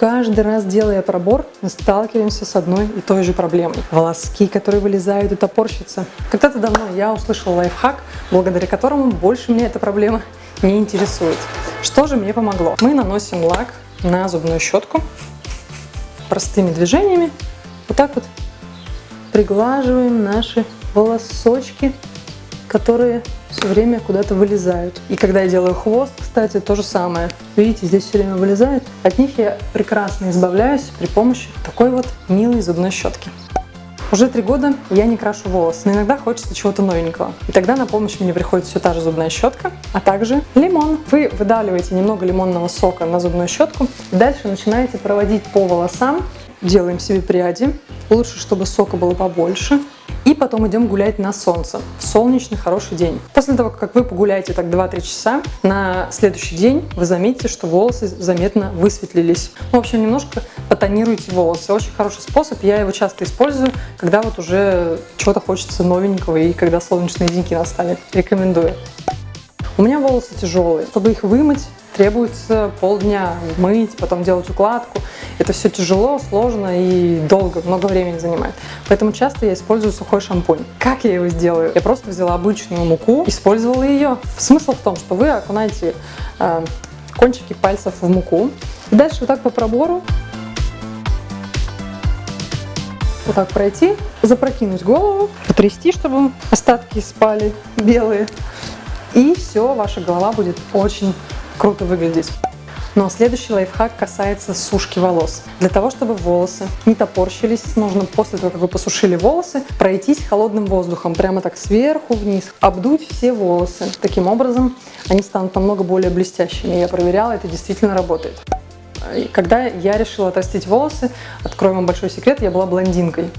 Каждый раз, делая пробор, мы сталкиваемся с одной и той же проблемой. Волоски, которые вылезают и топорщатся. Когда-то давно я услышала лайфхак, благодаря которому больше меня эта проблема не интересует. Что же мне помогло? Мы наносим лак на зубную щетку простыми движениями. Вот так вот приглаживаем наши волосочки, которые все время куда-то вылезают. И когда я делаю хвост, кстати, то же самое. Видите, здесь все время вылезает. От них я прекрасно избавляюсь при помощи такой вот милой зубной щетки. Уже три года я не крашу волосы, но иногда хочется чего-то новенького. И тогда на помощь мне приходит все та же зубная щетка, а также лимон. Вы выдавливаете немного лимонного сока на зубную щетку, дальше начинаете проводить по волосам, делаем себе пряди. Лучше, чтобы сока было побольше. И потом идем гулять на солнце. Солнечный хороший день. После того, как вы погуляете так 2-3 часа, на следующий день вы заметите, что волосы заметно высветлились. В общем, немножко потонируйте волосы. Очень хороший способ, я его часто использую, когда вот уже чего-то хочется новенького и когда солнечные деньки настали. Рекомендую. У меня волосы тяжелые. Чтобы их вымыть, требуется полдня мыть, потом делать укладку. Это все тяжело, сложно и долго, много времени занимает. Поэтому часто я использую сухой шампунь. Как я его сделаю? Я просто взяла обычную муку, использовала ее. Смысл в том, что вы окунаете э, кончики пальцев в муку. И дальше вот так по пробору вот так пройти, запрокинуть голову, потрясти, чтобы остатки спали белые. И все, ваша голова будет очень круто выглядеть. Но следующий лайфхак касается сушки волос. Для того, чтобы волосы не топорщились, нужно после того, как вы посушили волосы, пройтись холодным воздухом, прямо так сверху вниз, обдуть все волосы. Таким образом, они станут намного более блестящими. Я проверяла, это действительно работает. Когда я решила отрастить волосы, открою вам большой секрет, я была блондинкой.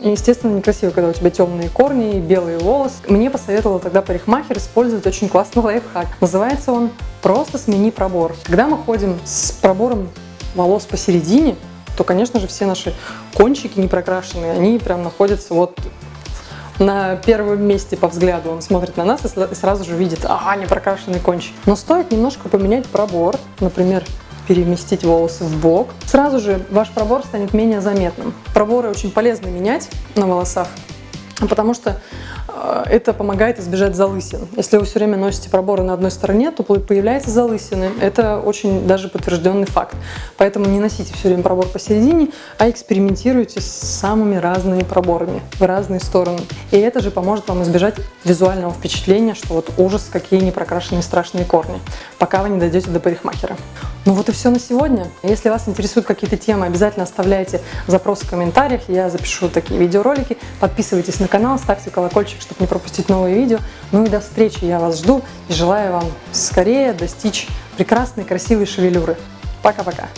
Естественно, некрасиво, когда у тебя темные корни и белые волосы. Мне посоветовал тогда парикмахер использовать очень классный лайфхак. Называется он «Просто смени пробор». Когда мы ходим с пробором волос посередине, то, конечно же, все наши кончики непрокрашенные, они прям находятся вот на первом месте по взгляду. Он смотрит на нас и сразу же видит, а, непрокрашенный кончик. Но стоит немножко поменять пробор, например, переместить волосы в бок. Сразу же ваш пробор станет менее заметным. Проборы очень полезно менять на волосах, потому что э, это помогает избежать залысин. Если вы все время носите проборы на одной стороне, то появляются залысины. Это очень даже подтвержденный факт. Поэтому не носите все время пробор посередине, а экспериментируйте с самыми разными проборами в разные стороны. И это же поможет вам избежать визуального впечатления, что вот ужас, какие непрокрашенные страшные корни, пока вы не дойдете до парикмахера. Ну вот и все на сегодня. Если вас интересуют какие-то темы, обязательно оставляйте запросы в комментариях, я запишу такие видеоролики. Подписывайтесь на канал, ставьте колокольчик, чтобы не пропустить новые видео. Ну и до встречи, я вас жду и желаю вам скорее достичь прекрасной, красивой шевелюры. Пока-пока!